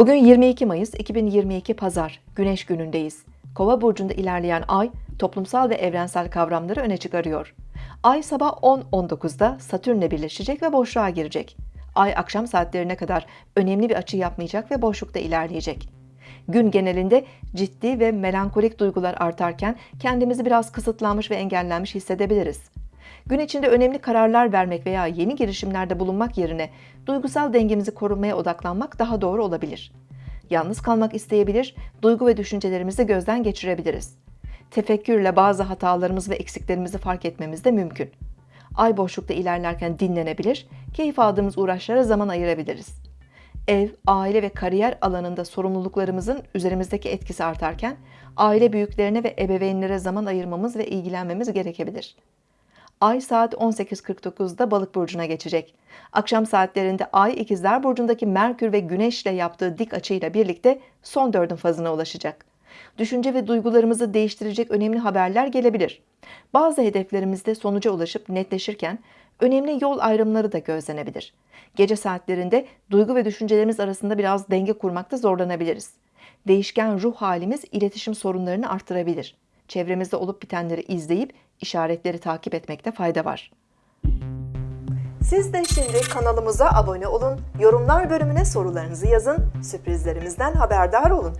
Bugün 22 Mayıs 2022 Pazar, Güneş günündeyiz. Kova burcunda ilerleyen ay toplumsal ve evrensel kavramları öne çıkarıyor. Ay sabah 10.19'da Satürn'le birleşecek ve boşluğa girecek. Ay akşam saatlerine kadar önemli bir açı yapmayacak ve boşlukta ilerleyecek. Gün genelinde ciddi ve melankolik duygular artarken kendimizi biraz kısıtlanmış ve engellenmiş hissedebiliriz. Gün içinde önemli kararlar vermek veya yeni girişimlerde bulunmak yerine duygusal dengemizi korumaya odaklanmak daha doğru olabilir. Yalnız kalmak isteyebilir, duygu ve düşüncelerimizi gözden geçirebiliriz. Tefekkürle bazı hatalarımız ve eksiklerimizi fark etmemiz de mümkün. Ay boşlukta ilerlerken dinlenebilir, keyif aldığımız uğraşlara zaman ayırabiliriz. Ev, aile ve kariyer alanında sorumluluklarımızın üzerimizdeki etkisi artarken aile büyüklerine ve ebeveynlere zaman ayırmamız ve ilgilenmemiz gerekebilir. Ay saat 18.49'da Balık burcuna geçecek. Akşam saatlerinde Ay İkizler burcundaki Merkür ve Güneş ile yaptığı dik açıyla birlikte son dördün fazına ulaşacak. Düşünce ve duygularımızı değiştirecek önemli haberler gelebilir. Bazı hedeflerimizde sonuca ulaşıp netleşirken önemli yol ayrımları da gözlenebilir. Gece saatlerinde duygu ve düşüncelerimiz arasında biraz denge kurmakta zorlanabiliriz. Değişken ruh halimiz iletişim sorunlarını artırabilir. Çevremizde olup bitenleri izleyip işaretleri takip etmekte fayda var. Siz de şimdi kanalımıza abone olun, yorumlar bölümüne sorularınızı yazın, sürprizlerimizden haberdar olun.